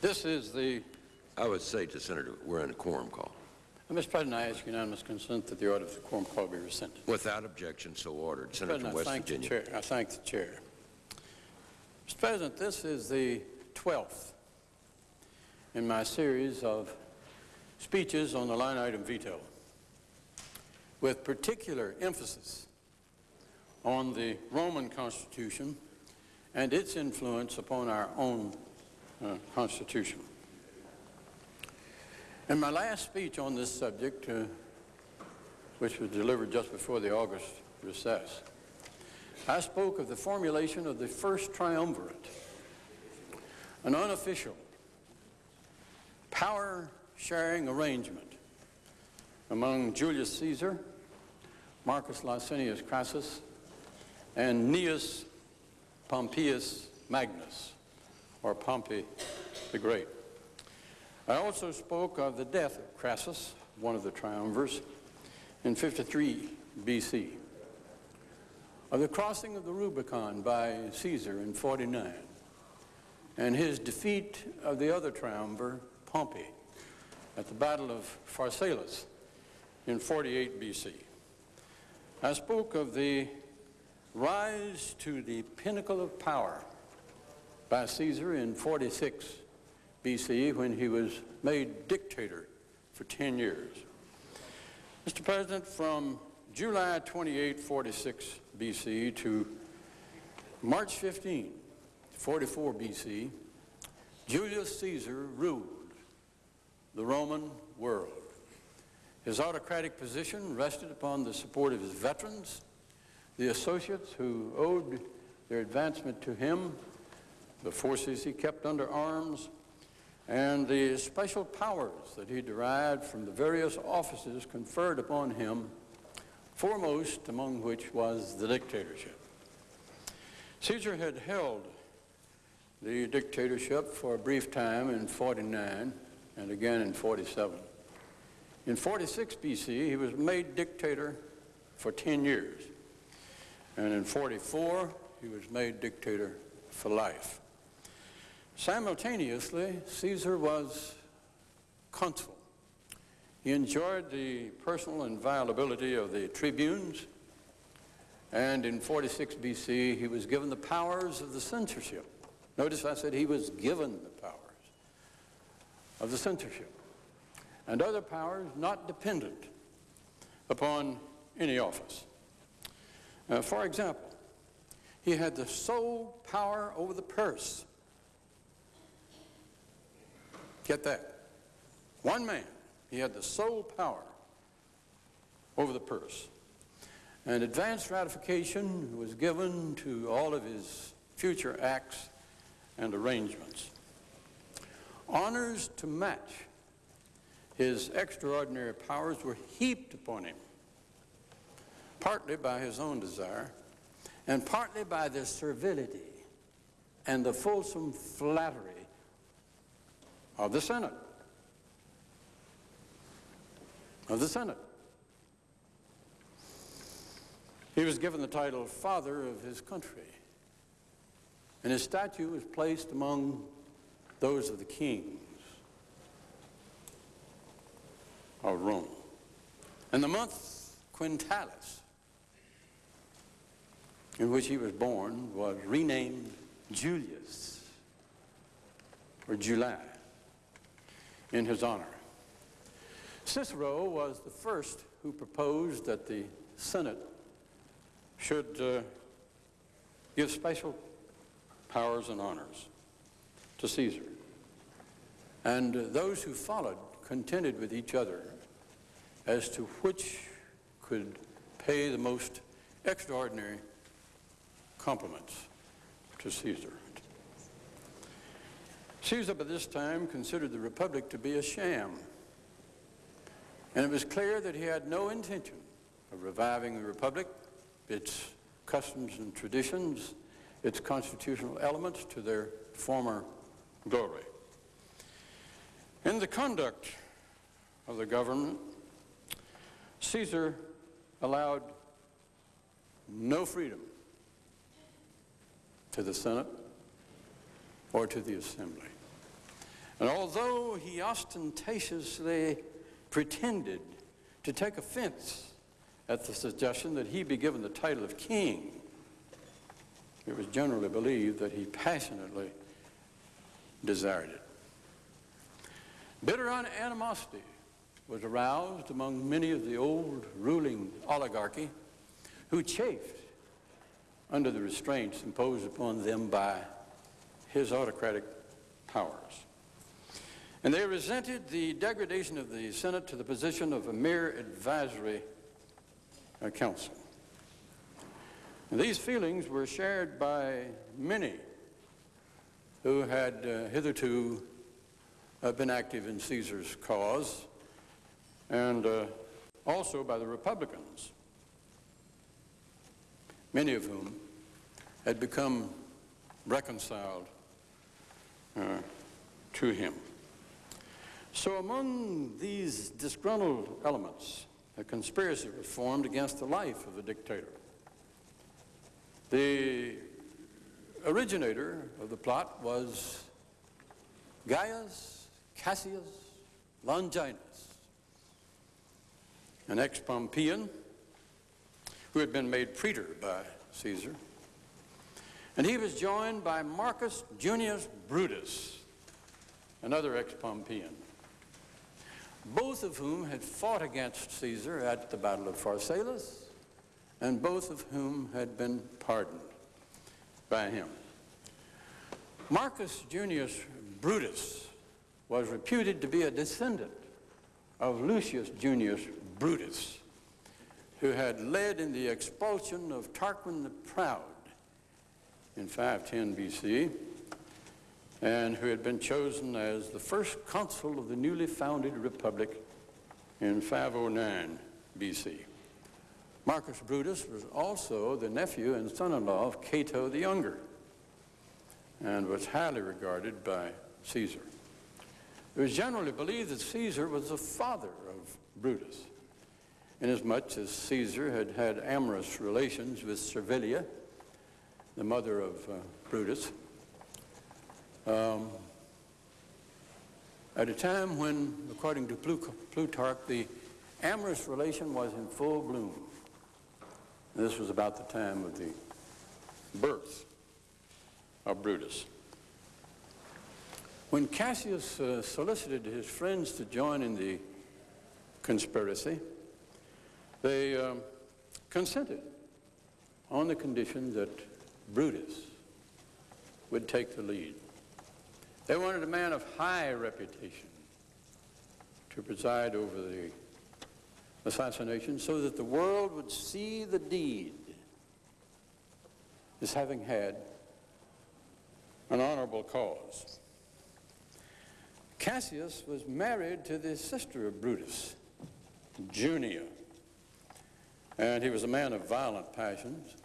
This is the, I would say to Senator, we're in a quorum call. uh, Mr. President, I ask unanimous consent that the order of the quorum call be rescinded. Without objection, so ordered. Mr. Senator President, I West thank the Virginia. chair. I thank the chair. Mr. President, this is the 12th in my series of speeches on the line item veto, with particular emphasis on the Roman Constitution and its influence upon our own uh, Constitution. In my last speech on this subject, uh, which was delivered just before the August recess, I spoke of the formulation of the first triumvirate, an unofficial power-sharing arrangement among Julius Caesar, Marcus Licinius Crassus, and Gnaeus Pompeius Magnus, or Pompey the Great. I also spoke of the death of Crassus, one of the triumvirs, in 53 BC, of the crossing of the Rubicon by Caesar in 49, and his defeat of the other triumvir, Pompey, at the Battle of Pharsalus in 48 BC. I spoke of the rise to the pinnacle of power by Caesar in 46 BC when he was made dictator for 10 years. Mr. President, from July 28, 46 BC to March 15, 44 BC, Julius Caesar ruled the Roman world. His autocratic position rested upon the support of his veterans, the associates who owed their advancement to him, the forces he kept under arms, and the special powers that he derived from the various offices conferred upon him, foremost among which was the dictatorship. Caesar had held the dictatorship for a brief time in 49 and again in 47. In 46 BC, he was made dictator for 10 years. And in 44, he was made dictator for life. Simultaneously, Caesar was consul. He enjoyed the personal inviolability of the tribunes, and in 46 BC, he was given the powers of the censorship. Notice I said he was given the powers of the censorship and other powers not dependent upon any office. Uh, for example, he had the sole power over the purse. Get that. One man, he had the sole power over the purse. And advanced ratification was given to all of his future acts and arrangements. Honors to match his extraordinary powers were heaped upon him, partly by his own desire, and partly by the servility and the fulsome flattery of the Senate. Of the Senate. He was given the title Father of his country, and his statue was placed among those of the kings of Rome. And the month Quintilis, in which he was born, was renamed Julius, or July, in his honor. Cicero was the first who proposed that the Senate should uh, give special powers and honors to Caesar. And uh, those who followed contended with each other as to which could pay the most extraordinary compliments to Caesar. Caesar by this time considered the republic to be a sham. And it was clear that he had no intention of reviving the republic, its customs and traditions, its constitutional elements to their former glory. In the conduct of the government, Caesar allowed no freedom to the Senate or to the Assembly. And although he ostentatiously pretended to take offense at the suggestion that he be given the title of king, it was generally believed that he passionately desired it. Bitter animosity was aroused among many of the old ruling oligarchy who chafed under the restraints imposed upon them by his autocratic powers. And they resented the degradation of the Senate to the position of a mere advisory uh, council. And these feelings were shared by many who had uh, hitherto uh, been active in Caesar's cause and uh, also by the Republicans, many of whom had become reconciled uh, to him. So among these disgruntled elements, a conspiracy was formed against the life of the dictator. The originator of the plot was Gaius Cassius Longinus, an ex-Pompeian who had been made praetor by Caesar. And he was joined by Marcus Junius Brutus, another ex-Pompeian, both of whom had fought against Caesar at the Battle of Pharsalus, and both of whom had been pardoned by him. Marcus Junius Brutus was reputed to be a descendant of Lucius Junius Brutus, who had led in the expulsion of Tarquin the Proud in 510 BC, and who had been chosen as the first consul of the newly founded republic in 509 BC. Marcus Brutus was also the nephew and son-in-law of Cato the Younger and was highly regarded by Caesar. It was generally believed that Caesar was the father of Brutus, inasmuch as Caesar had had amorous relations with Servilia, the mother of uh, Brutus, um, at a time when, according to Plutarch, the amorous relation was in full bloom. This was about the time of the birth of Brutus. When Cassius uh, solicited his friends to join in the conspiracy, they um, consented on the condition that Brutus would take the lead. They wanted a man of high reputation to preside over the assassination so that the world would see the deed as having had an honorable cause. Cassius was married to the sister of Brutus, Junia, and he was a man of violent passions.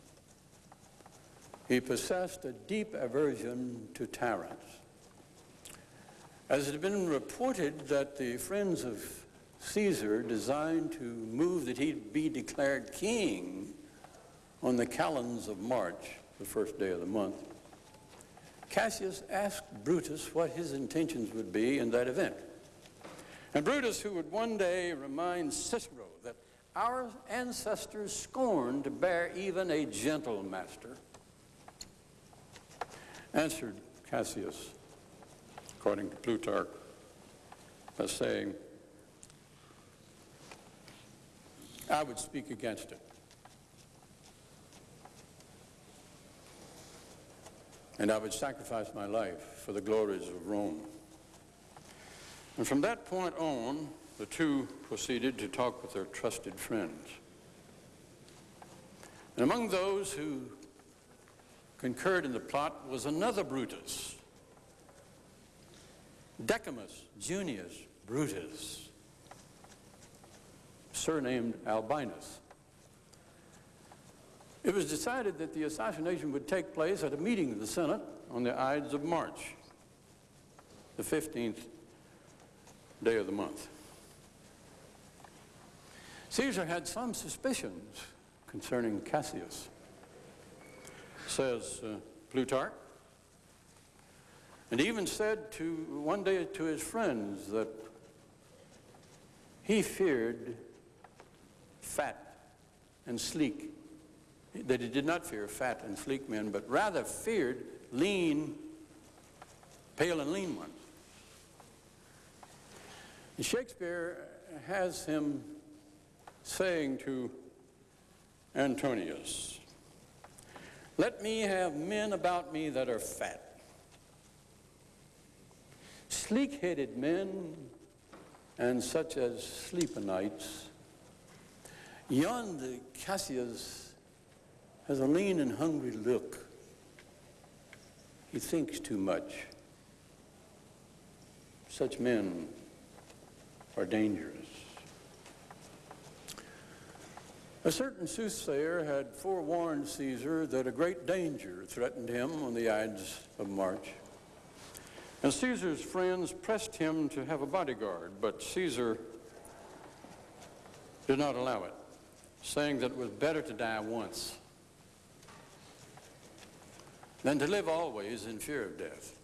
He possessed a deep aversion to tyrants. As it had been reported that the friends of Caesar designed to move that he be declared king on the calends of March, the first day of the month, Cassius asked Brutus what his intentions would be in that event. And Brutus, who would one day remind Cicero that our ancestors scorned to bear even a gentle master, answered Cassius, according to Plutarch, as saying, I would speak against it. and I would sacrifice my life for the glories of Rome. And from that point on, the two proceeded to talk with their trusted friends. And among those who concurred in the plot was another Brutus, Decimus Junius Brutus, surnamed Albinus. It was decided that the assassination would take place at a meeting of the Senate on the Ides of March, the 15th day of the month. Caesar had some suspicions concerning Cassius, says uh, Plutarch. And even said to one day to his friends that he feared fat and sleek, that he did not fear fat and sleek men, but rather feared lean, pale and lean ones. And Shakespeare has him saying to Antonius, let me have men about me that are fat, sleek-headed men, and such as sleep o' nights. Yonder Cassius has a lean and hungry look. He thinks too much. Such men are dangerous. A certain soothsayer had forewarned Caesar that a great danger threatened him on the Ides of March. And Caesar's friends pressed him to have a bodyguard, but Caesar did not allow it, saying that it was better to die once than to live always in fear of death.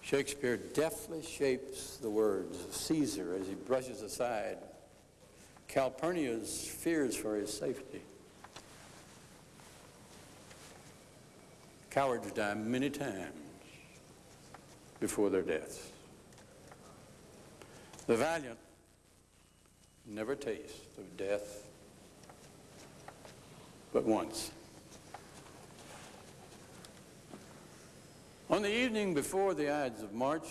Shakespeare deftly shapes the words of Caesar as he brushes aside Calpurnia's fears for his safety. Cowards die many times before their deaths. The valiant never taste of death but once. On the evening before the Ides of March,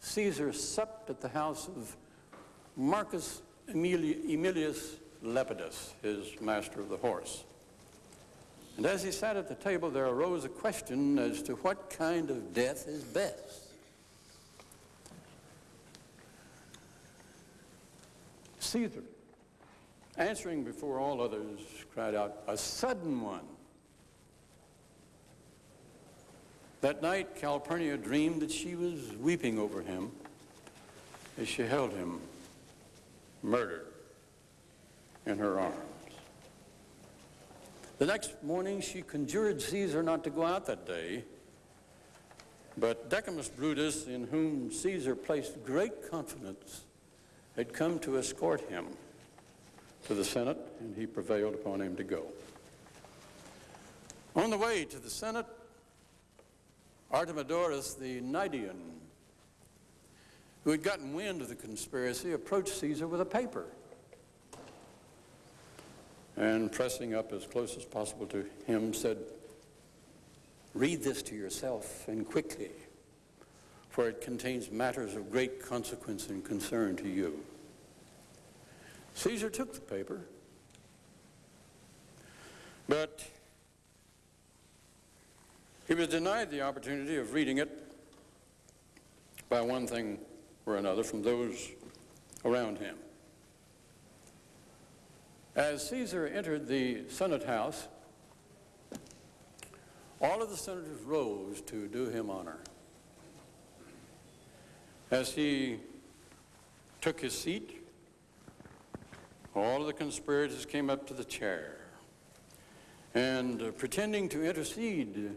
Caesar supped at the house of Marcus Aemilius Lepidus, his master of the horse. And as he sat at the table, there arose a question as to what kind of death is best. Caesar, answering before all others, cried out, a sudden one. That night, Calpurnia dreamed that she was weeping over him as she held him murdered in her arms. The next morning, she conjured Caesar not to go out that day, but Decimus Brutus, in whom Caesar placed great confidence, had come to escort him to the Senate, and he prevailed upon him to go. On the way to the Senate, Artemidorus the Cnidian, who had gotten wind of the conspiracy, approached Caesar with a paper and pressing up as close as possible to him said, read this to yourself and quickly, for it contains matters of great consequence and concern to you. Caesar took the paper, but he was denied the opportunity of reading it by one thing or another from those around him. As Caesar entered the Senate House, all of the senators rose to do him honor. As he took his seat, all of the conspirators came up to the chair and uh, pretending to intercede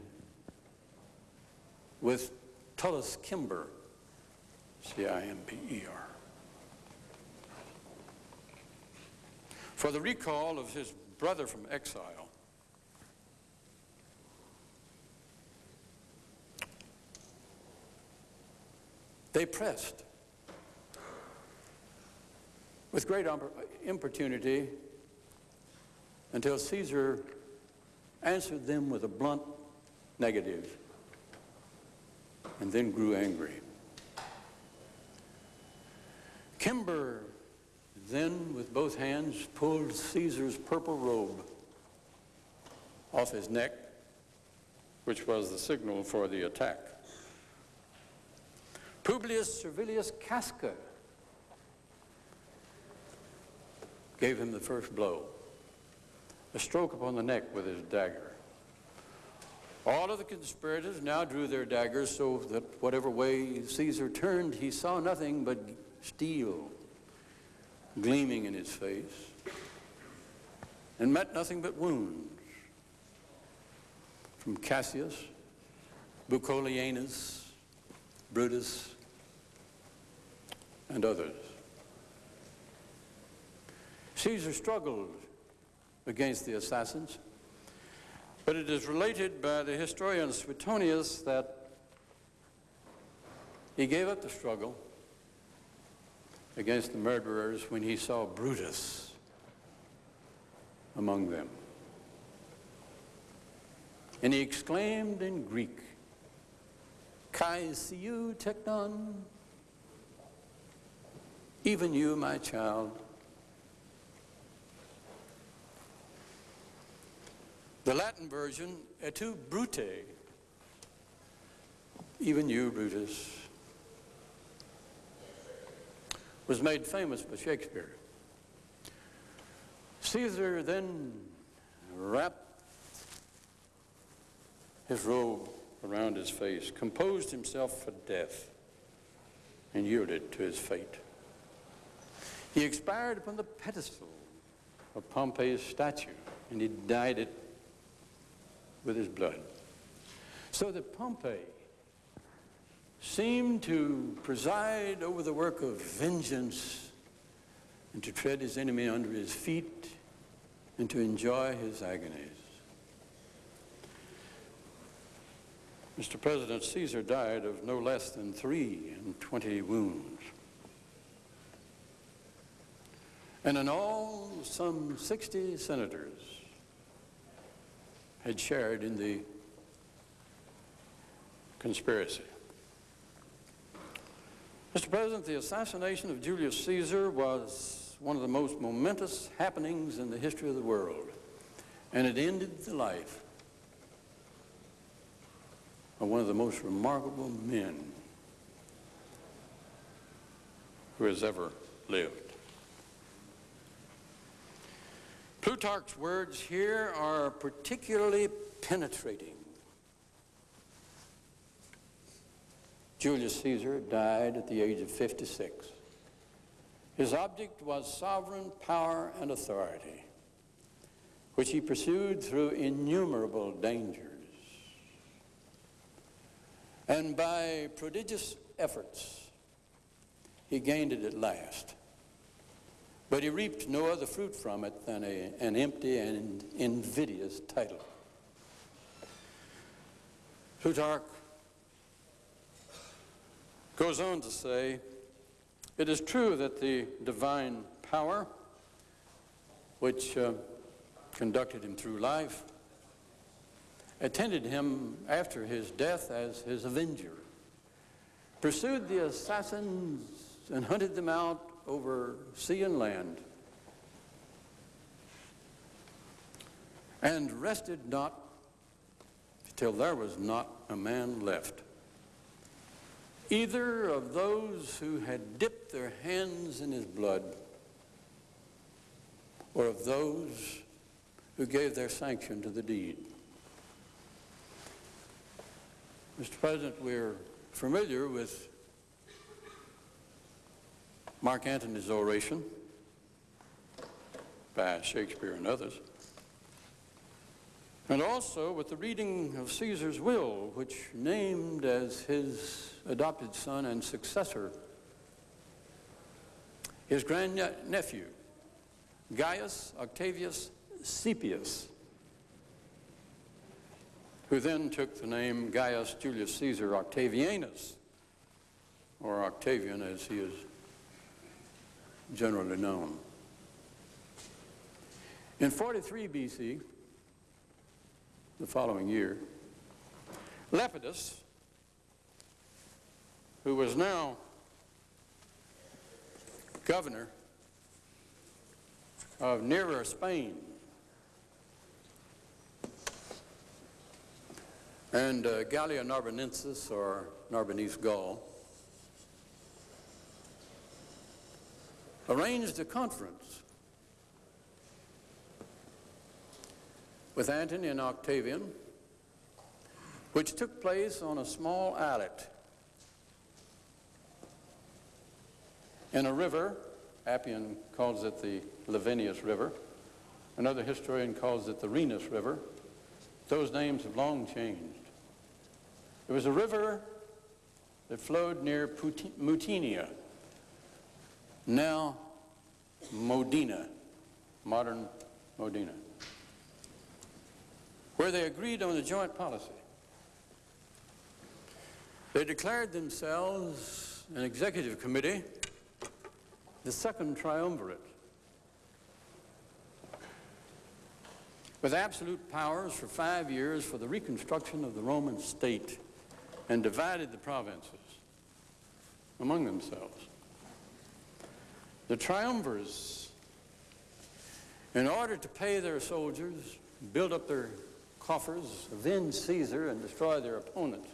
with Tullus Cimber, C-I-M-B-E-R, for the recall of his brother from exile. They pressed with great um, importunity until Caesar answered them with a blunt negative and then grew angry. Cimber then, with both hands, pulled Caesar's purple robe off his neck, which was the signal for the attack. Publius Servilius Casca gave him the first blow, a stroke upon the neck with his dagger. All of the conspirators now drew their daggers so that whatever way Caesar turned, he saw nothing but steel gleaming in his face, and met nothing but wounds from Cassius Bucolianus, Brutus, and others. Caesar struggled against the assassins, but it is related by the historian Suetonius that he gave up the struggle against the murderers when he saw Brutus among them. And he exclaimed in Greek, Kai siu teknon, even you, my child. The Latin version, et tu brute, even you, Brutus, was made famous by Shakespeare. Caesar then wrapped his robe around his face, composed himself for death, and yielded to his fate. He expired upon the pedestal of Pompey's statue, and he dyed it with his blood. So that Pompey seemed to preside over the work of vengeance and to tread his enemy under his feet and to enjoy his agonies. Mr. President, Caesar died of no less than three and twenty wounds. And in all, some 60 senators had shared in the conspiracy. Mr. President, the assassination of Julius Caesar was one of the most momentous happenings in the history of the world, and it ended the life of one of the most remarkable men who has ever lived. Plutarch's words here are particularly penetrating. Julius Caesar died at the age of 56. His object was sovereign power and authority, which he pursued through innumerable dangers. And by prodigious efforts, he gained it at last. But he reaped no other fruit from it than a, an empty and invidious title. Plutarch goes on to say, it is true that the divine power which uh, conducted him through life attended him after his death as his avenger, pursued the assassins and hunted them out over sea and land, and rested not till there was not a man left, either of those who had dipped their hands in his blood, or of those who gave their sanction to the deed. Mr. President, we're familiar with Mark Antony's oration by Shakespeare and others, and also with the reading of Caesar's will, which named as his adopted son and successor his grandnephew, Gaius Octavius Caepius, who then took the name Gaius Julius Caesar Octavianus, or Octavian as he is generally known. In 43 BC, the following year, Lepidus, who was now governor of nearer Spain, and uh, Gallia Narbonensis, or Narbonese Gaul, arranged a conference with Antony and Octavian, which took place on a small islet in a river. Appian calls it the Lavinius River. Another historian calls it the Rhenus River. Those names have long changed. It was a river that flowed near Mutinia, now Modena, modern Modena, where they agreed on a joint policy. They declared themselves an executive committee, the second triumvirate, with absolute powers for five years for the reconstruction of the Roman state and divided the provinces among themselves. The triumvirs, in order to pay their soldiers, build up their coffers, avenge Caesar, and destroy their opponents,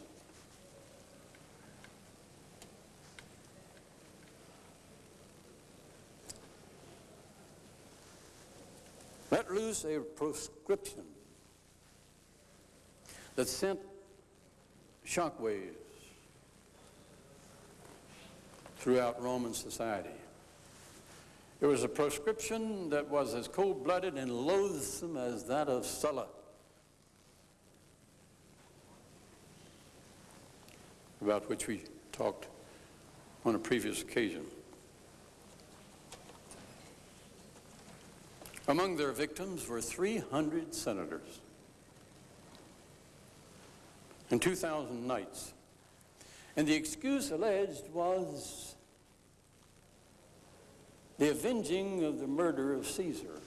let loose a proscription that sent shockwaves throughout Roman society. It was a proscription that was as cold-blooded and loathsome as that of Sulla. About which we talked on a previous occasion. Among their victims were 300 senators and 2,000 knights. And the excuse alleged was the avenging of the murder of Caesar.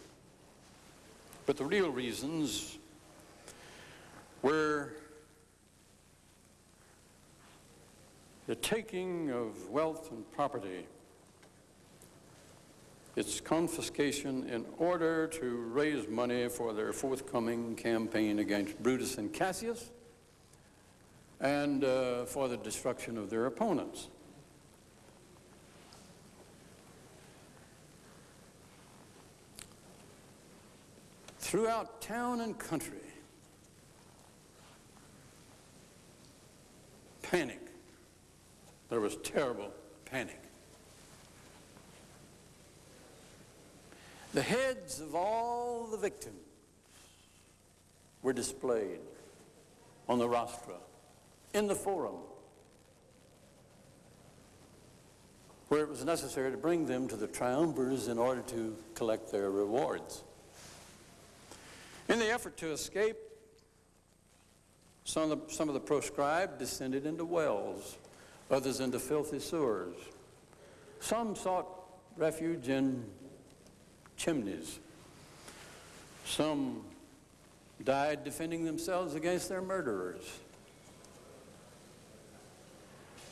But the real reasons were the taking of wealth and property, its confiscation in order to raise money for their forthcoming campaign against Brutus and Cassius, and uh, for the destruction of their opponents. Throughout town and country, panic. There was terrible panic. The heads of all the victims were displayed on the rostra in the forum where it was necessary to bring them to the triumvirs in order to collect their rewards. In the effort to escape, some of the, some of the proscribed descended into wells, others into filthy sewers. Some sought refuge in chimneys. Some died defending themselves against their murderers.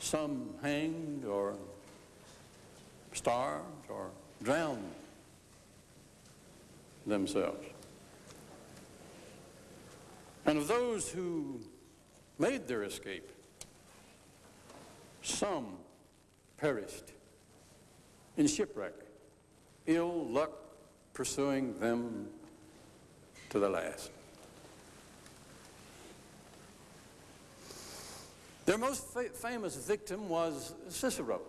Some hanged or starved or drowned themselves. And of those who made their escape, some perished in shipwreck, ill luck pursuing them to the last. Their most fa- famous victim was Cicero.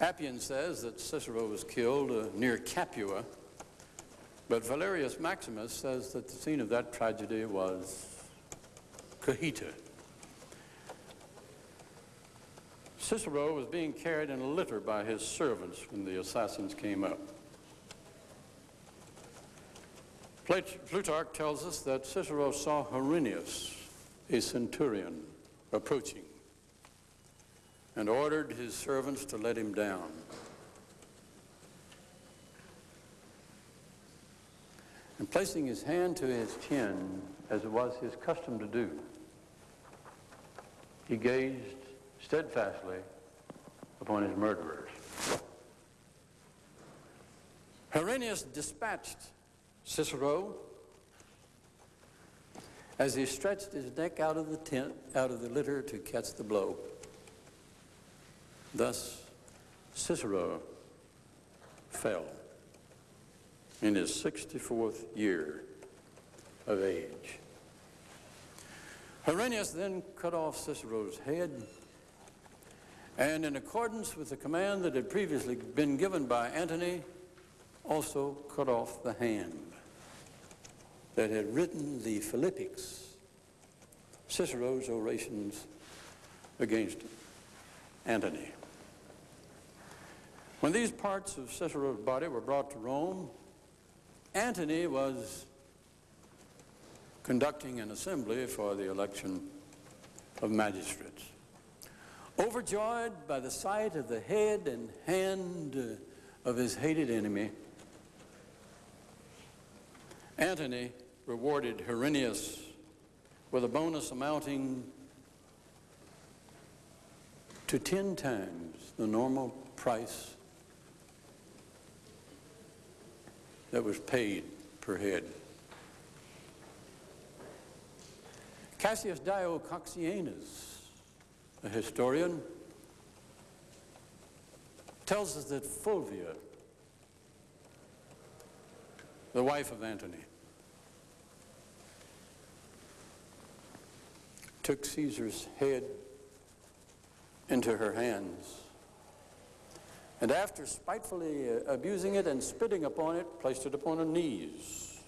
Appian says that Cicero was killed uh, near Capua, but Valerius Maximus says that the scene of that tragedy was Cajeta. Cicero was being carried in a litter by his servants when the assassins came up. Plutarch tells us that Cicero saw Herennius, a centurion, approaching and ordered his servants to let him down. And placing his hand to his chin, as it was his custom to do, he gazed steadfastly upon his murderers. Herennius dispatched Cicero as he stretched his neck out of the tent, out of the litter to catch the blow. Thus, Cicero fell in his 64th year of age. Herennius then cut off Cicero's head, and in accordance with the command that had previously been given by Antony, also cut off the hand. that had written the Philippics, Cicero's orations against Antony. When these parts of Cicero's body were brought to Rome, Antony was conducting an assembly for the election of magistrates. Overjoyed by the sight of the head and hand of his hated enemy, Antony rewarded Herennius with a bonus amounting to 10 times the normal price that was paid per head. Cassius Dio Cocceianus, a historian, tells us that Fulvia, the wife of Antony, took Caesar's head into her hands. And after spitefully uh, abusing it and spitting upon it, placed it upon her knees,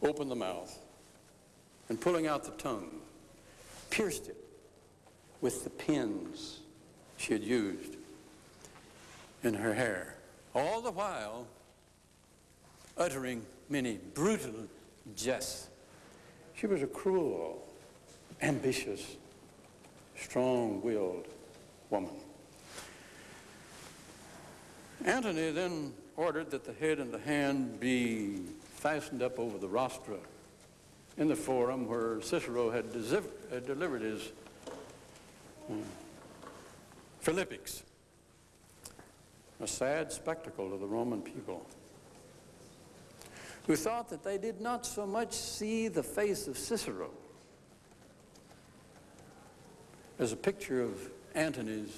opened the mouth, and pulling out the tongue, pierced it with the pins she had used in her hair, all the while uttering many brutal jests. She was a cruel, ambitious, strong-willed woman. Antony then ordered that the head and the hand be fastened up over the rostra in the forum where Cicero had uh, delivered his um, Philippics. A sad spectacle to the Roman people who thought that they did not so much see the face of Cicero as a picture of Antony's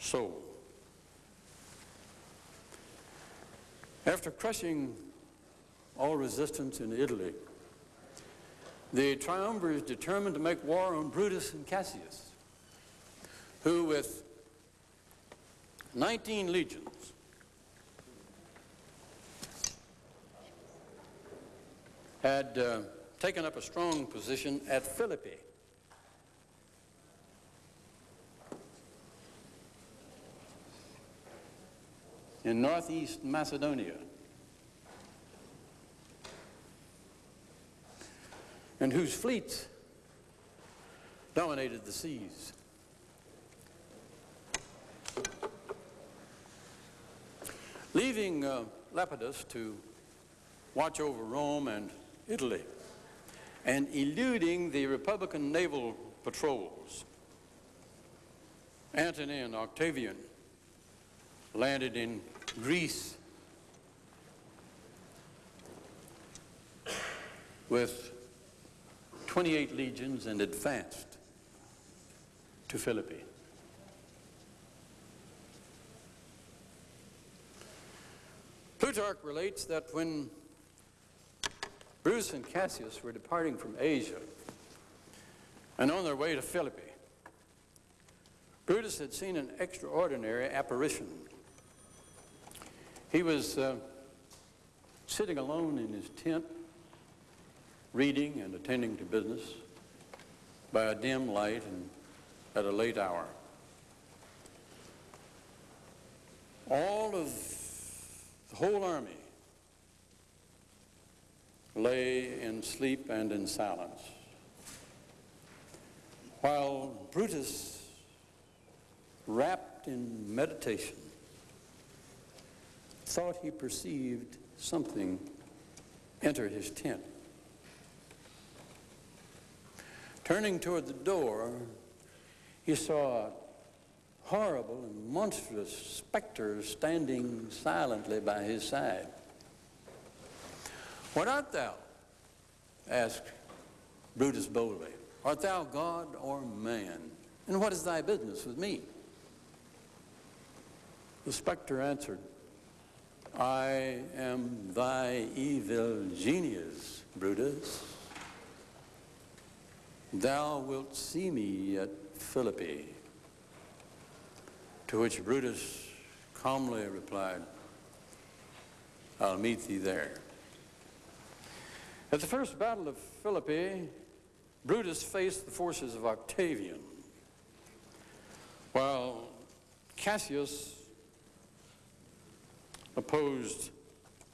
soul. After crushing all resistance in Italy, the triumvirs determined to make war on Brutus and Cassius, who with 19 legions had uh, taken up a strong position at Philippi. in northeast Macedonia. And whose fleets dominated the seas. Leaving uh, Lepidus to watch over Rome and Italy and eluding the Republican naval patrols, Antony and Octavian landed in Greece with 28 legions and advanced to Philippi. Plutarch relates that when Bruce and Cassius were departing from Asia and on their way to Philippi, Brutus had seen an extraordinary apparition he was uh, sitting alone in his tent, reading and attending to business by a dim light and at a late hour. All of the whole army lay in sleep and in silence, while Brutus, wrapped in meditation, thought he perceived something enter his tent. Turning toward the door, he saw a horrible and monstrous specter standing silently by his side. What art thou? asked Brutus boldly. Art thou God or man? And what is thy business with me? The specter answered, I am thy evil genius, Brutus. Thou wilt see me at Philippi. To which Brutus calmly replied, I'll meet thee there. At the first battle of Philippi, Brutus faced the forces of Octavian, while Cassius opposed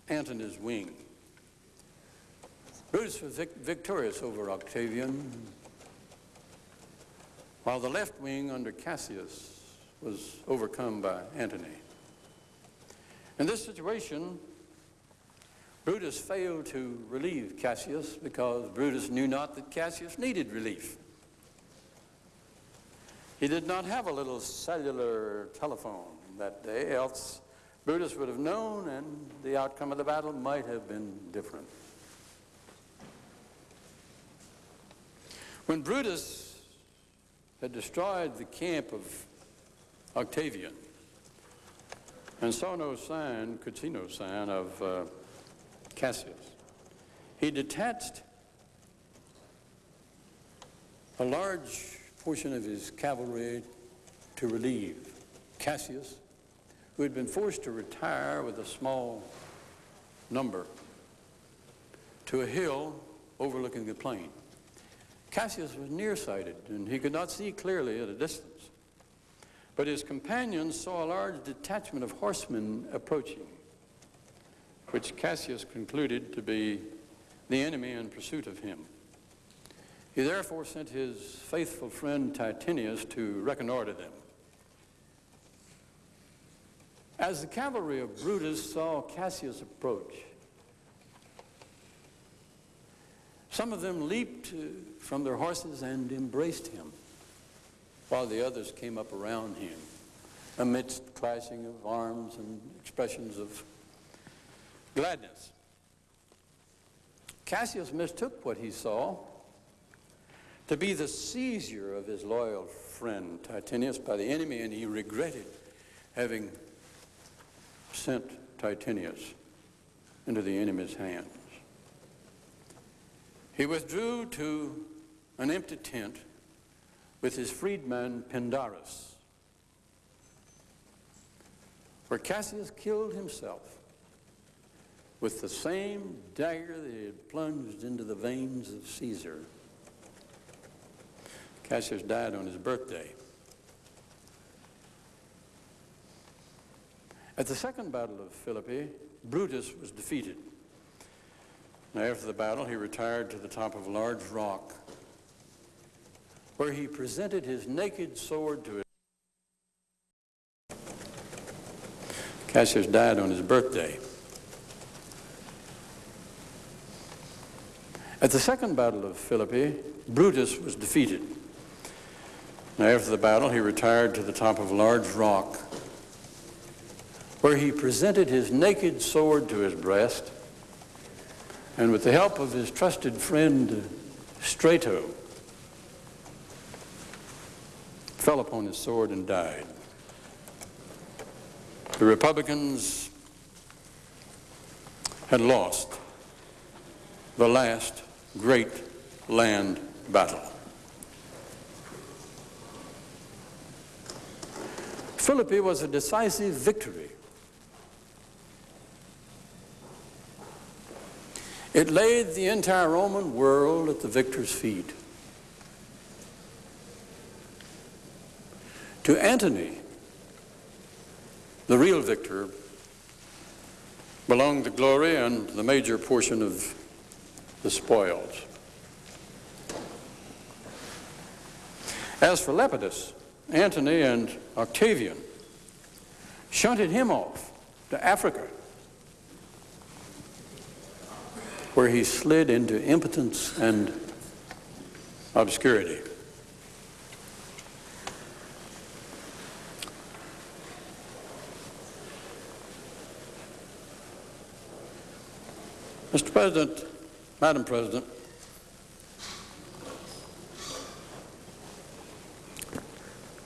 Antony's wing. Brutus was vic victorious over Octavian, while the left wing under Cassius was overcome by Antony. In this situation, Brutus failed to relieve Cassius because Brutus knew not that Cassius needed relief. He did not have a little cellular telephone that day, else Brutus would have known and the outcome of the battle might have been different. When Brutus had destroyed the camp of Octavian and saw no sign, could see no sign of uh, Cassius, he detached a large portion of his cavalry to relieve Cassius, who had been forced to retire with a small number to a hill overlooking the plain. Cassius was nearsighted, and he could not see clearly at a distance. But his companions saw a large detachment of horsemen approaching, which Cassius concluded to be the enemy in pursuit of him. He therefore sent his faithful friend Titinius to reconnoiter them. As the cavalry of Brutus saw Cassius approach, some of them leaped uh, from their horses and embraced him, while the others came up around him, amidst clashing of arms and expressions of gladness. Cassius mistook what he saw to be the seizure of his loyal friend Titinius by the enemy, and he regretted having sent Titinius into the enemy's hands. He withdrew to an empty tent with his freedman Pindarus, where Cassius killed himself with the same dagger that he had plunged into the veins of Caesar. Cassius died on his birthday. At the second battle of Philippi, Brutus was defeated. After the battle, he retired to the top of a large rock where he presented his naked sword to his. Cassius died on his birthday. At the second battle of Philippi, Brutus was defeated. Now, after the battle, he retired to the top of a large rock where he presented his naked sword to his breast and with the help of his trusted friend Strato fell upon his sword and died. The Republicans had lost the last great land battle. Philippi was a decisive victory. It laid the entire Roman world at the victor's feet. To Antony, the real victor, belonged the glory and the major portion of the spoils. As for Lepidus, Antony and Octavian shunted him off to Africa, where he slid into impotence and obscurity. Mr. President, Madam President,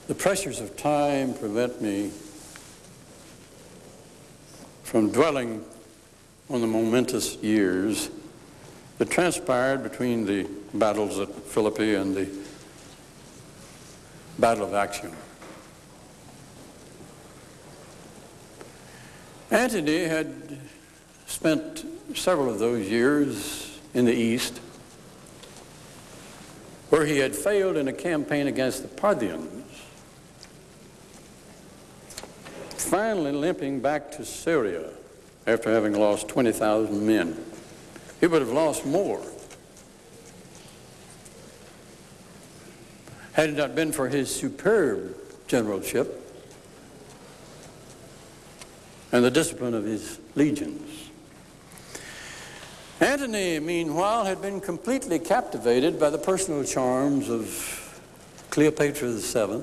the pressures of time prevent me from dwelling on the momentous years that transpired between the battles at Philippi and the Battle of Actium. Antony had spent several of those years in the East, where he had failed in a campaign against the Parthians, finally limping back to Syria after having lost 20,000 men. He would have lost more had it not been for his superb generalship and the discipline of his legions. Antony, meanwhile, had been completely captivated by the personal charms of Cleopatra VII,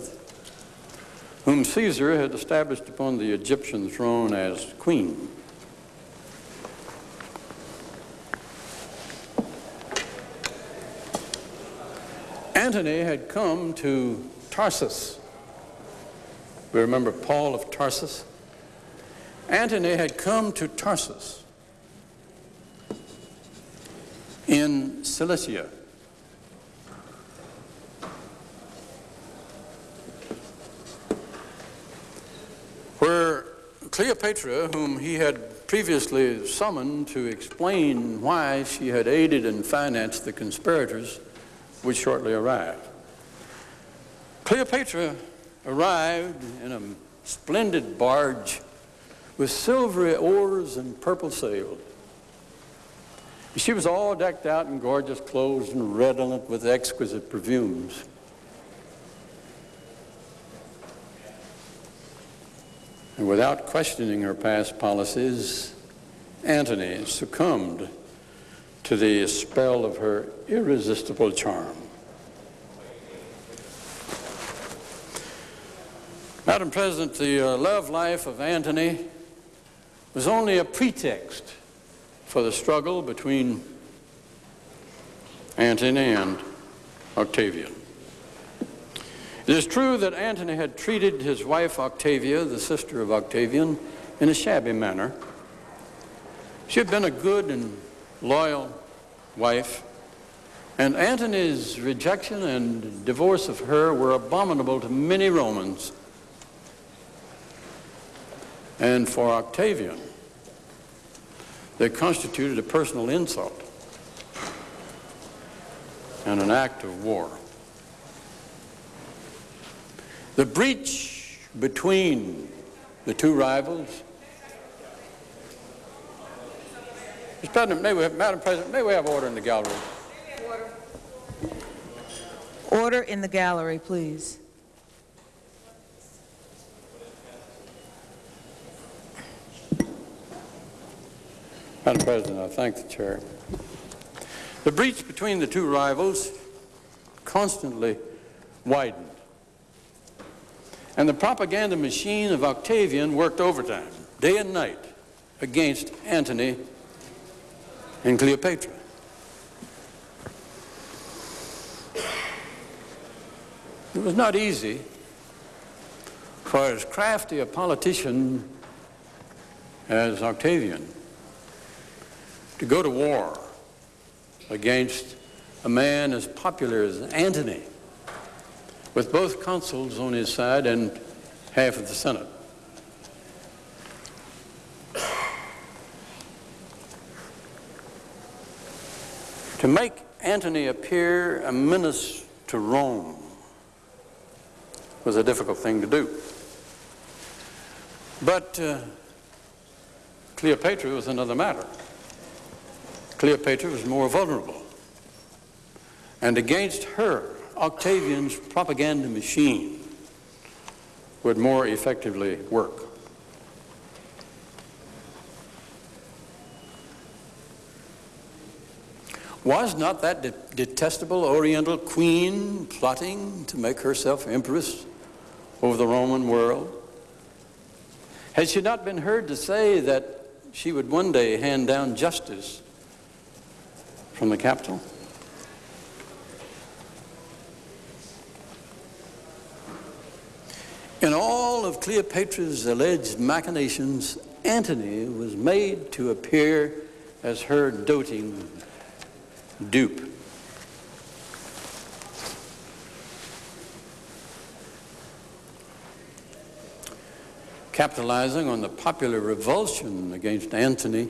whom Caesar had established upon the Egyptian throne as queen. Antony had come to Tarsus. We remember Paul of Tarsus. Antony had come to Tarsus in Cilicia. Where Cleopatra, whom he had previously summoned to explain why she had aided and financed the conspirators, would shortly arrive. Cleopatra arrived in a splendid barge with silvery oars and purple sails. She was all decked out in gorgeous clothes and redolent with exquisite perfumes. And without questioning her past policies, Antony succumbed to the spell of her irresistible charm. Madam President, the uh, love life of Antony was only a pretext for the struggle between Antony and Octavian. It is true that Antony had treated his wife Octavia, the sister of Octavian, in a shabby manner. She had been a good and loyal wife, and Antony's rejection and divorce of her were abominable to many Romans. And for Octavian, they constituted a personal insult and an act of war. The breach between the two rivals Mr. President, may we have, Madam President, may we have order in the gallery? Order. Order in the gallery, please. Madam President, I thank the chair. The breach between the two rivals constantly widened. And the propaganda machine of Octavian worked overtime, day and night, against Antony and Cleopatra. It was not easy for as crafty a politician as Octavian to go to war against a man as popular as Antony, with both consuls on his side and half of the Senate. To make Antony appear a menace to Rome was a difficult thing to do. But uh, Cleopatra was another matter. Cleopatra was more vulnerable. And against her, Octavian's propaganda machine would more effectively work. Was not that de detestable Oriental queen plotting to make herself empress over the Roman world? Had she not been heard to say that she would one day hand down justice from the Capitol? In all of Cleopatra's alleged machinations, Antony was made to appear as her doting dupe. Capitalizing on the popular revulsion against Antony.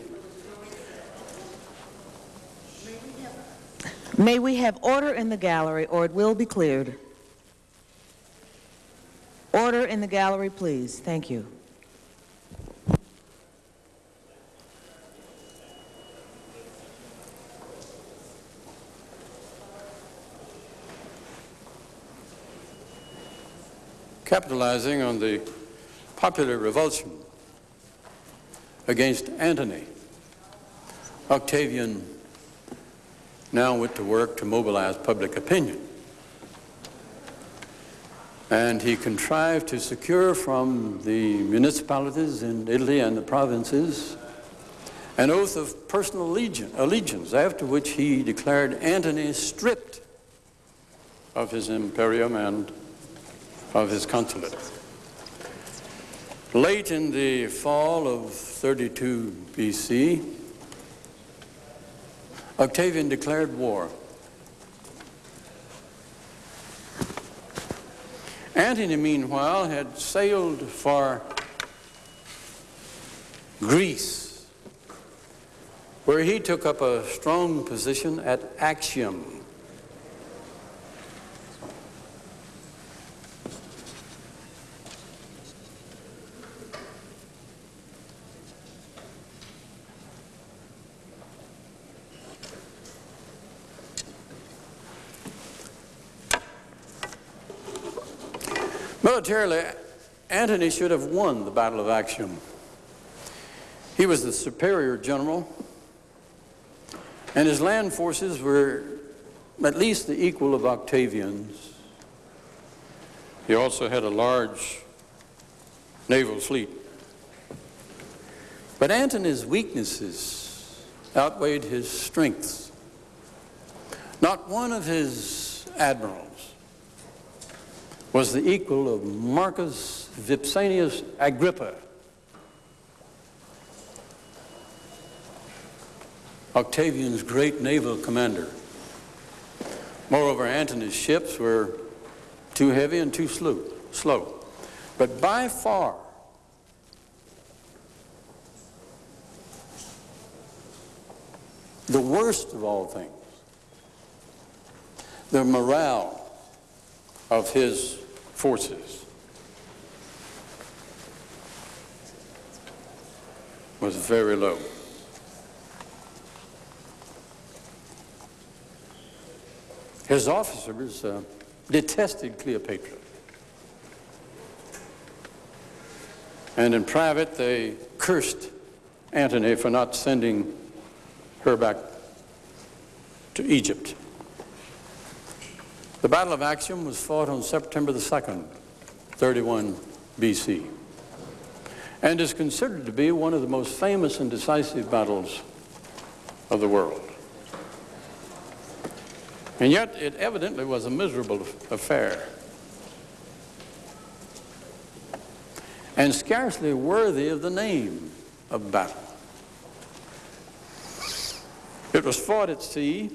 May we have order in the gallery or it will be cleared. Order in the gallery, please. Thank you. Capitalizing on the popular revulsion against Antony, Octavian now went to work to mobilize public opinion. And he contrived to secure from the municipalities in Italy and the provinces an oath of personal allegiance, after which he declared Antony stripped of his imperium and of his consulate. Late in the fall of 32 BC, Octavian declared war. Antony, meanwhile, had sailed for Greece, where he took up a strong position at Actium. Militarily, Antony should have won the Battle of Actium. He was the superior general, and his land forces were at least the equal of Octavian's. He also had a large naval fleet. But Antony's weaknesses outweighed his strengths. Not one of his admirals was the equal of Marcus Vipsanius Agrippa. Octavian's great naval commander. Moreover, Antony's ships were too heavy and too slow. slow. But by far, the worst of all things, the morale of his forces was very low. His officers uh, detested Cleopatra. And in private, they cursed Antony for not sending her back to Egypt. The Battle of Actium was fought on September the 2nd, 31 BC, and is considered to be one of the most famous and decisive battles of the world. And yet, it evidently was a miserable affair. And scarcely worthy of the name of battle. It was fought at sea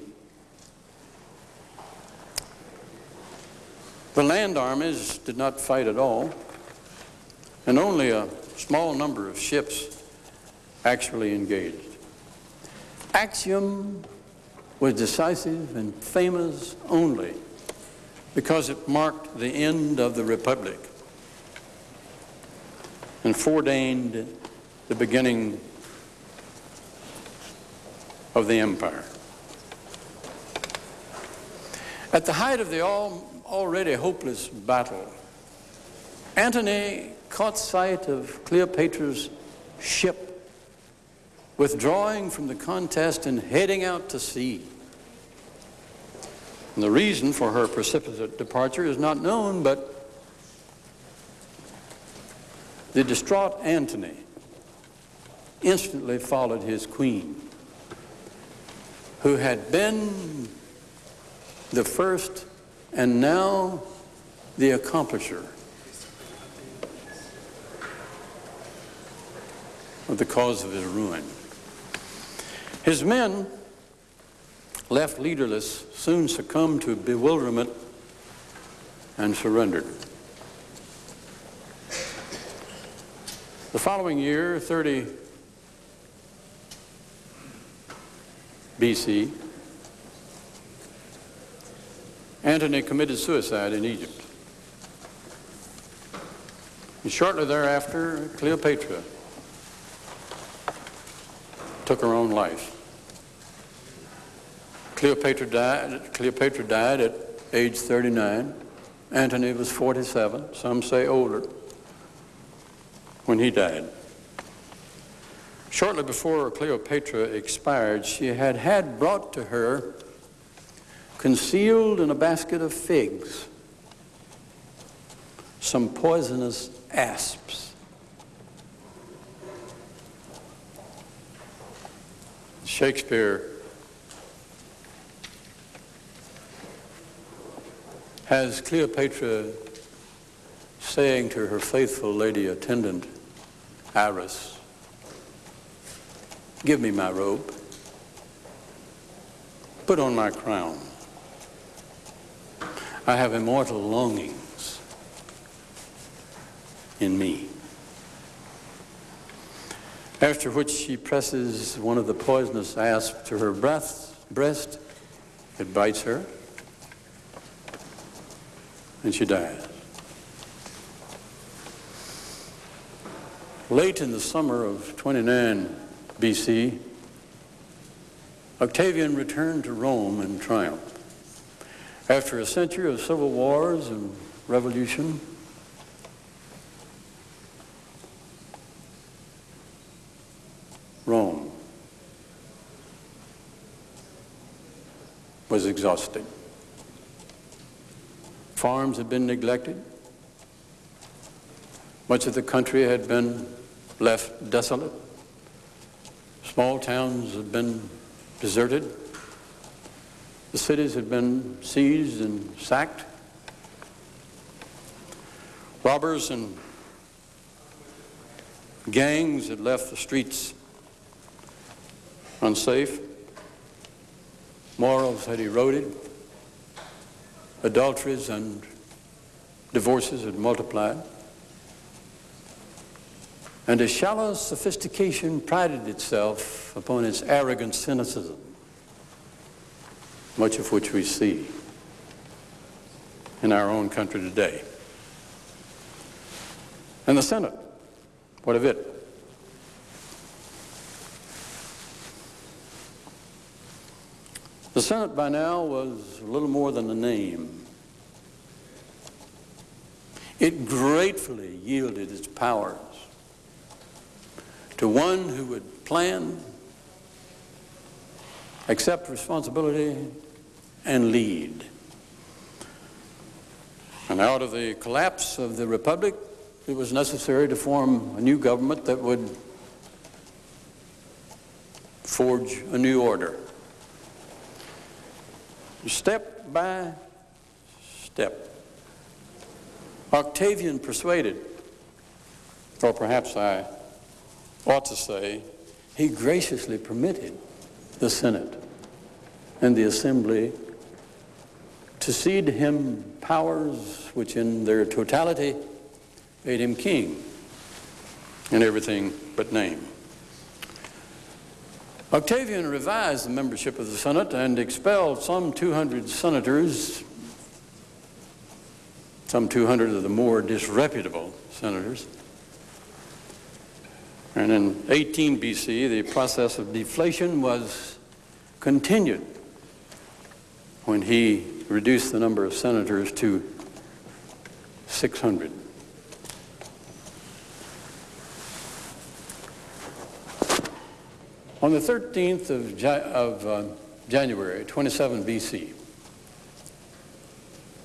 The land armies did not fight at all, and only a small number of ships actually engaged. Actium was decisive and famous only because it marked the end of the Republic and foreordained the beginning of the empire. At the height of the all already hopeless battle, Antony caught sight of Cleopatra's ship withdrawing from the contest and heading out to sea. And the reason for her precipitate departure is not known, but the distraught Antony instantly followed his queen, who had been the first and now the accomplisher of the cause of his ruin. His men, left leaderless, soon succumbed to bewilderment and surrendered. The following year, 30 BC, Antony committed suicide in Egypt. And shortly thereafter, Cleopatra took her own life. Cleopatra died, Cleopatra died at age 39. Antony was 47, some say older, when he died. Shortly before Cleopatra expired, she had had brought to her, concealed in a basket of figs, some poisonous asps. Shakespeare has Cleopatra saying to her faithful lady attendant, Iras, give me my robe, put on my crown. I have immortal longings in me. After which she presses one of the poisonous asps to her breast, breast. It bites her, and she dies. Late in the summer of 29 BC, Octavian returned to Rome in triumph. After a century of civil wars and revolution, Rome was exhausted. Farms had been neglected. Much of the country had been left desolate. Small towns had been deserted. The cities had been seized and sacked. Robbers and gangs had left the streets unsafe. Morals had eroded. Adulteries and divorces had multiplied. And a shallow sophistication prided itself upon its arrogant cynicism, much of which we see in our own country today. And the Senate, what of it? The Senate by now was a little more than a name. It gratefully yielded its powers to one who would plan, accept responsibility, and lead. And out of the collapse of the Republic, it was necessary to form a new government that would forge a new order. Step by step, Octavian persuaded, or perhaps I ought to say, he graciously permitted the Senate and the Assembly to cede him powers which in their totality made him king in everything but name. Octavian revised the membership of the Senate and expelled some 200 senators, some 200 of the more disreputable senators. And in 18 BC, the process of deflation was continued when he reduced the number of senators to 600. On the 13th of, of uh, January, 27 BC,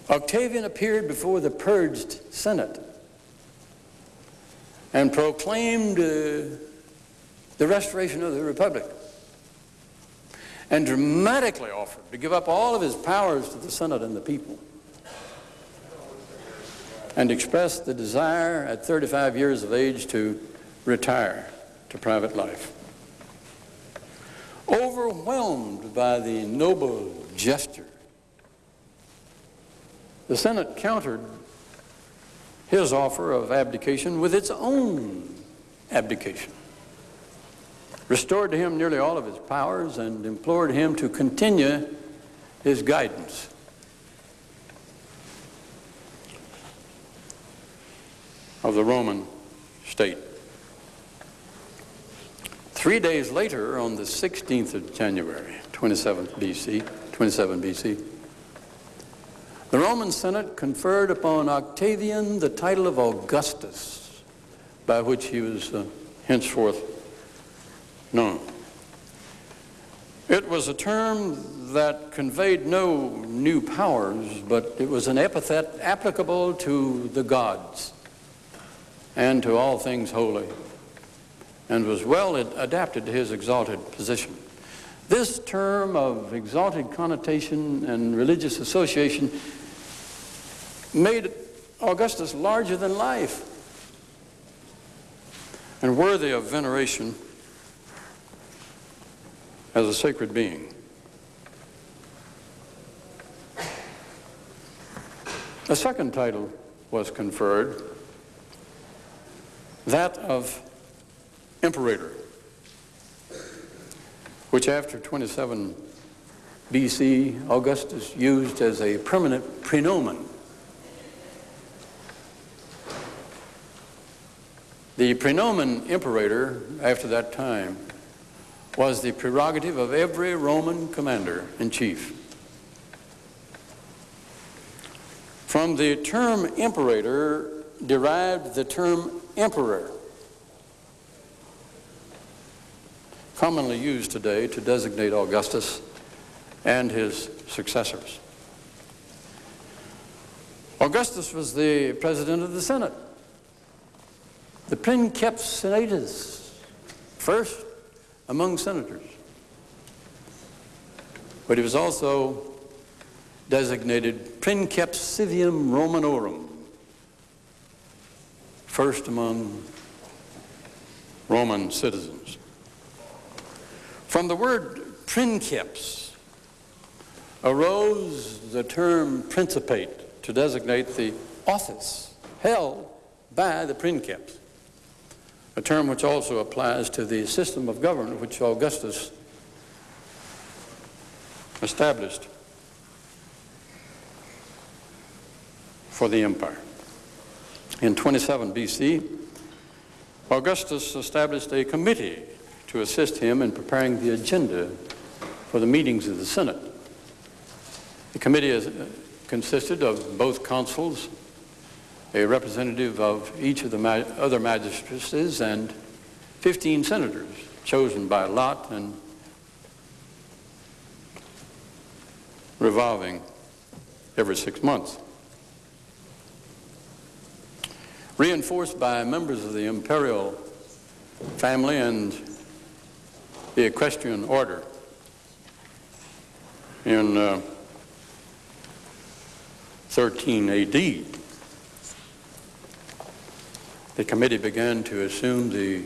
Octavian appeared before the purged Senate and proclaimed uh, the restoration of the Republic and dramatically offered to give up all of his powers to the Senate and the people and expressed the desire at 35 years of age to retire to private life. Overwhelmed by the noble gesture, the Senate countered his offer of abdication with its own abdication, restored to him nearly all of his powers, and implored him to continue his guidance. of the Roman state. Three days later, on the 16th of January, 27 BC, 27 BC, the Roman Senate conferred upon Octavian the title of Augustus, by which he was uh, henceforth known. It was a term that conveyed no new powers, but it was an epithet applicable to the gods and to all things holy, and was well adapted to his exalted position. This term of exalted connotation and religious association made Augustus larger than life and worthy of veneration as a sacred being. A second title was conferred, that of Imperator, which after 27 BC, Augustus used as a permanent praenomen. The praenomen imperator, after that time, was the prerogative of every Roman commander-in-chief. From the term imperator derived the term emperor, commonly used today to designate Augustus and his successors. Augustus was the president of the Senate, the princeps senatus, first among senators. But he was also designated princeps civium Romanorum, first among Roman citizens. From the word princeps arose the term principate to designate the office held by the princeps a term which also applies to the system of government which Augustus established for the empire. In 27 BC, Augustus established a committee to assist him in preparing the agenda for the meetings of the Senate. The committee uh, consisted of both consuls a representative of each of the ma other magistracies and 15 senators chosen by lot and revolving every six months. Reinforced by members of the imperial family and the equestrian order in uh, 13 AD the committee began to assume the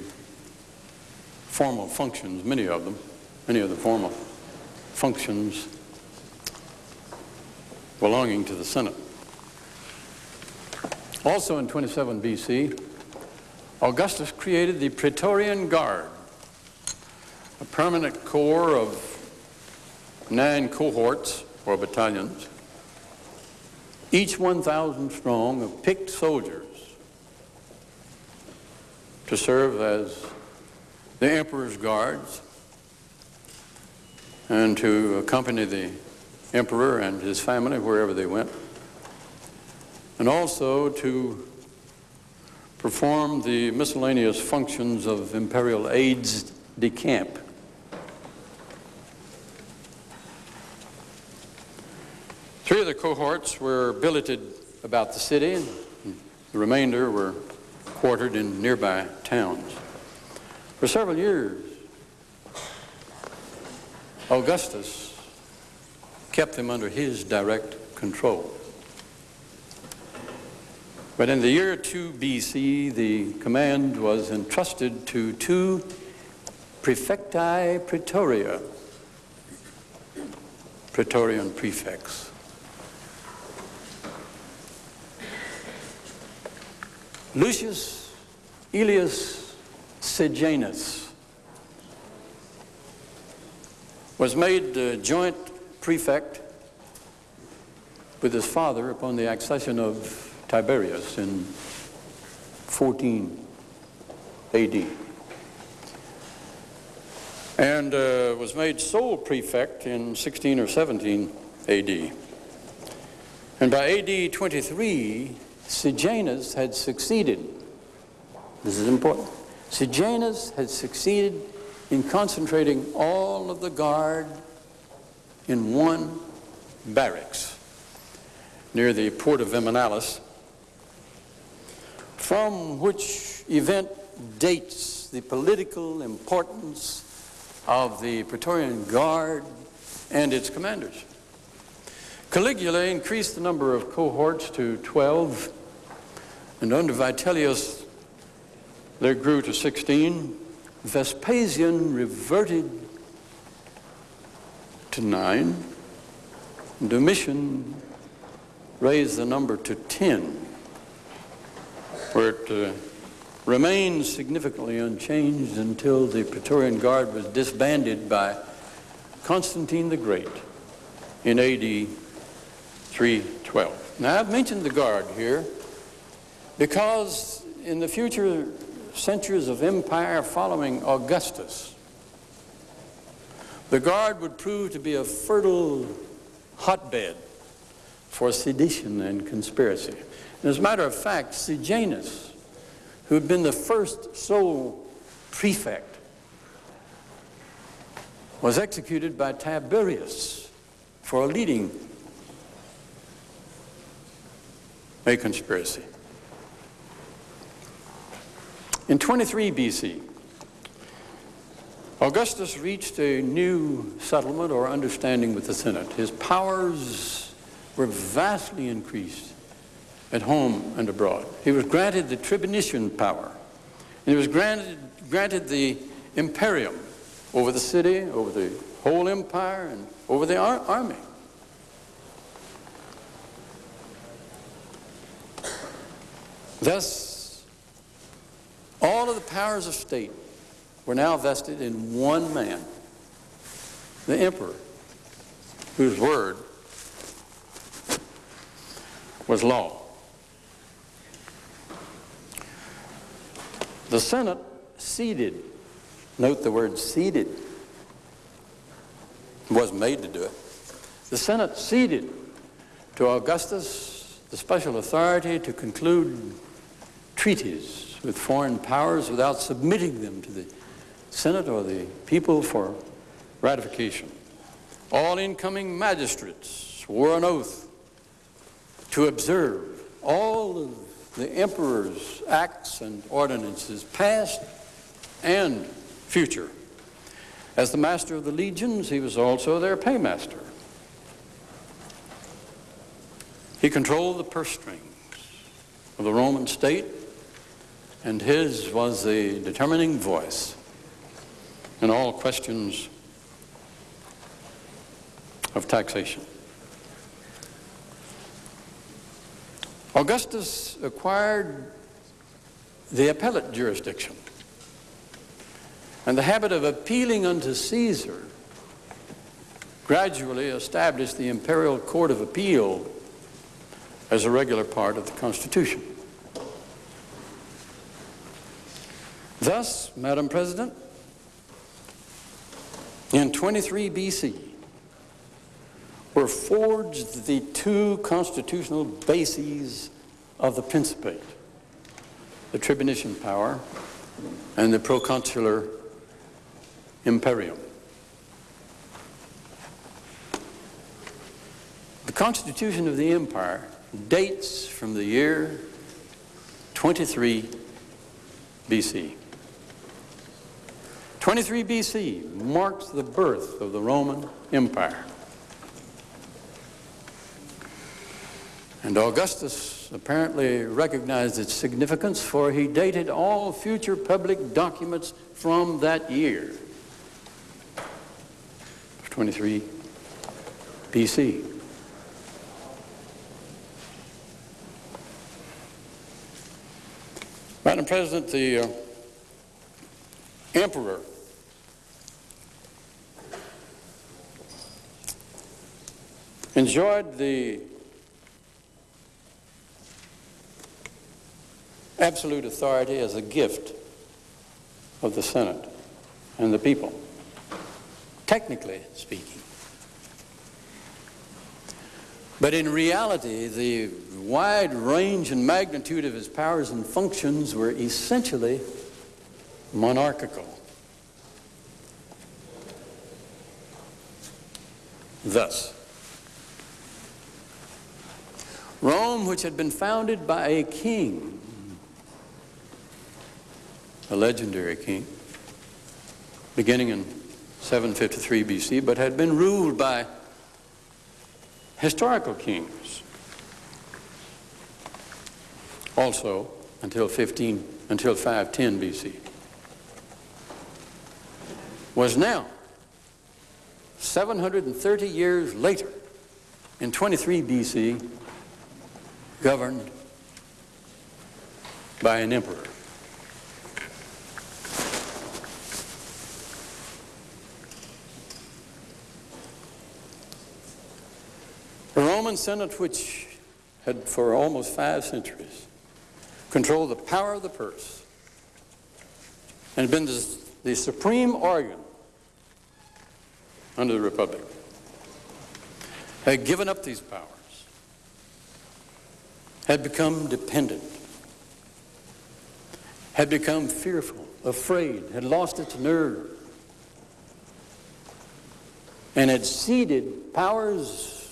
formal functions, many of them, many of the formal functions belonging to the Senate. Also in 27 BC, Augustus created the Praetorian Guard, a permanent corps of nine cohorts or battalions, each 1,000 strong of picked soldiers to serve as the emperor's guards and to accompany the emperor and his family wherever they went, and also to perform the miscellaneous functions of imperial aides de camp. Three of the cohorts were billeted about the city, and the remainder were quartered in nearby towns. For several years, Augustus kept them under his direct control. But in the year 2 BC, the command was entrusted to two prefecti praetorio, praetorian prefects. Lucius Aelius Sejanus was made joint prefect with his father upon the accession of Tiberius in 14 AD. And uh, was made sole prefect in 16 or 17 AD. And by AD 23, Sejanus had succeeded. This is important. Sejanus had succeeded in concentrating all of the guard in one barracks near the Porta Viminalis, from which event dates the political importance of the Praetorian Guard and its commanders. Caligula increased the number of cohorts to 12, and under Vitellius there grew to 16. Vespasian reverted to nine. Domitian raised the number to 10, where it uh, remained significantly unchanged until the Praetorian Guard was disbanded by Constantine the Great in AD 312. Now, I've mentioned the Guard here because in the future centuries of empire following Augustus, the Guard would prove to be a fertile hotbed for sedition and conspiracy. And as a matter of fact, Sejanus, who had been the first sole prefect, was executed by Tiberius for leading a conspiracy. In 23 BC, Augustus reached a new settlement or understanding with the Senate. His powers were vastly increased at home and abroad. He was granted the tribunician power, and he was granted, granted the imperium over the city, over the whole empire, and over the ar army. Thus, all of the powers of state were now vested in one man, the emperor, whose word was law. The Senate ceded, note the word ceded, wasn't made to do it. The Senate ceded to Augustus the special authority to conclude treaties with foreign powers without submitting them to the Senate or the people for ratification. All incoming magistrates swore an oath to observe all of the emperor's acts and ordinances, past and future. As the master of the legions, he was also their paymaster. He controlled the purse strings of the Roman state, and his was the determining voice in all questions of taxation. Augustus acquired the appellate jurisdiction and the habit of appealing unto Caesar gradually established the imperial court of appeal as a regular part of the Constitution. Thus, Madam President, in 23 BC were forged the two constitutional bases of the Principate, the tribunician power and the proconsular imperium. The Constitution of the Empire dates from the year 23 BC. 23 BC marks the birth of the Roman Empire. And Augustus apparently recognized its significance, for he dated all future public documents from that year, 23 BC. Madam President, the uh, emperor enjoyed the absolute authority as a gift of the Senate and the people, technically speaking. But in reality, the wide range and magnitude of his powers and functions were essentially monarchical. Thus, Rome, which had been founded by a king, a legendary king, beginning in 753 BC, but had been ruled by historical kings. Also until 15 until 510 BC was now 730 years later in 23 BC governed by an emperor. The Roman Senate, which had for almost five centuries controlled the power of the purse and had been the, the supreme organ under the Republic, had given up these powers, had become dependent, had become fearful, afraid, had lost its nerve, and had ceded powers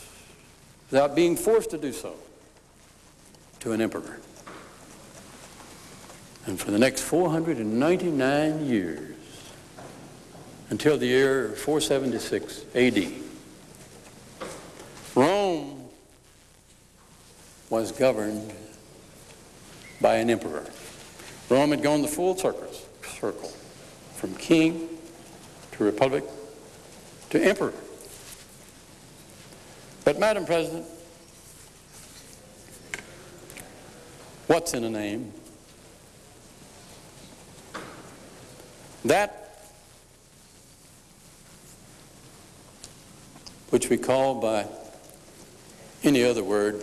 without being forced to do so to an emperor. And for the next 499 years, until the year 476 AD, Rome was governed by an emperor. Rome had gone the full circus, circle, from king to republic to emperor. But, Madam President, what's in a name? That which we call by any other word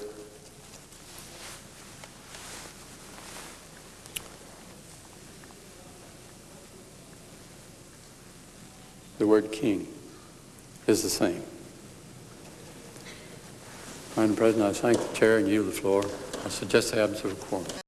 the word king is the same. Madam President, I thank the chair and yield the floor. I suggest the absence of a quorum.